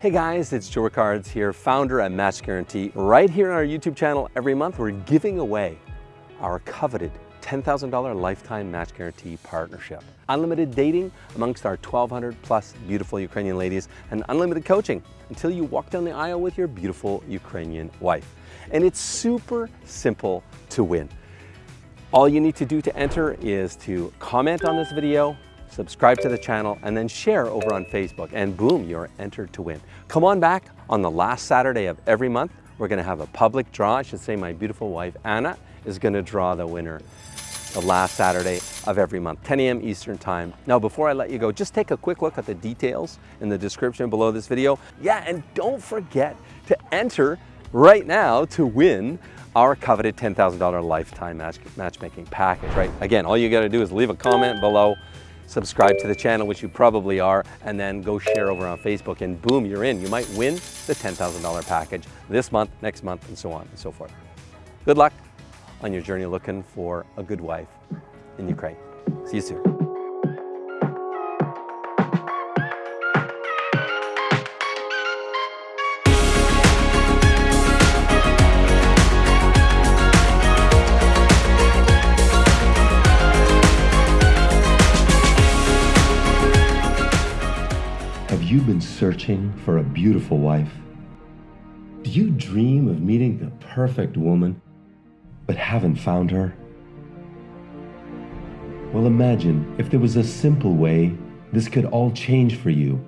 Hey guys, it's Joe Ricards here, founder at Match Guarantee. Right here on our YouTube channel, every month we're giving away our coveted $10,000 lifetime match guarantee partnership. Unlimited dating amongst our 1,200 plus beautiful Ukrainian ladies and unlimited coaching until you walk down the aisle with your beautiful Ukrainian wife. And it's super simple to win. All you need to do to enter is to comment on this video, subscribe to the channel, and then share over on Facebook, and boom, you're entered to win. Come on back on the last Saturday of every month. We're gonna have a public draw. I should say my beautiful wife, Anna, is gonna draw the winner the last Saturday of every month, 10 a.m. Eastern Time. Now, before I let you go, just take a quick look at the details in the description below this video. Yeah, and don't forget to enter right now to win our coveted $10,000 lifetime match, matchmaking package, right? Again, all you gotta do is leave a comment below, subscribe to the channel, which you probably are, and then go share over on Facebook and boom, you're in. You might win the $10,000 package this month, next month, and so on and so forth. Good luck on your journey looking for a good wife in Ukraine. See you soon. Have you been searching for a beautiful wife? Do you dream of meeting the perfect woman, but haven't found her? Well, imagine if there was a simple way this could all change for you.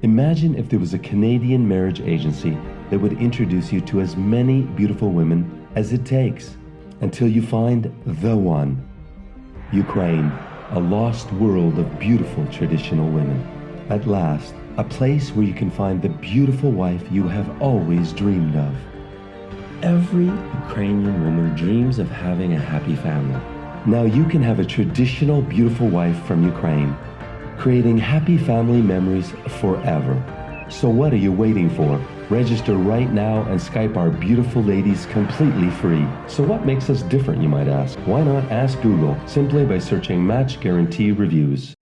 Imagine if there was a Canadian marriage agency that would introduce you to as many beautiful women as it takes until you find the one. Ukraine a lost world of beautiful traditional women. At last, a place where you can find the beautiful wife you have always dreamed of. Every Ukrainian woman dreams of having a happy family. Now you can have a traditional beautiful wife from Ukraine, creating happy family memories forever. So what are you waiting for? Register right now and Skype our beautiful ladies completely free. So what makes us different, you might ask? Why not ask Google simply by searching Match Guarantee Reviews?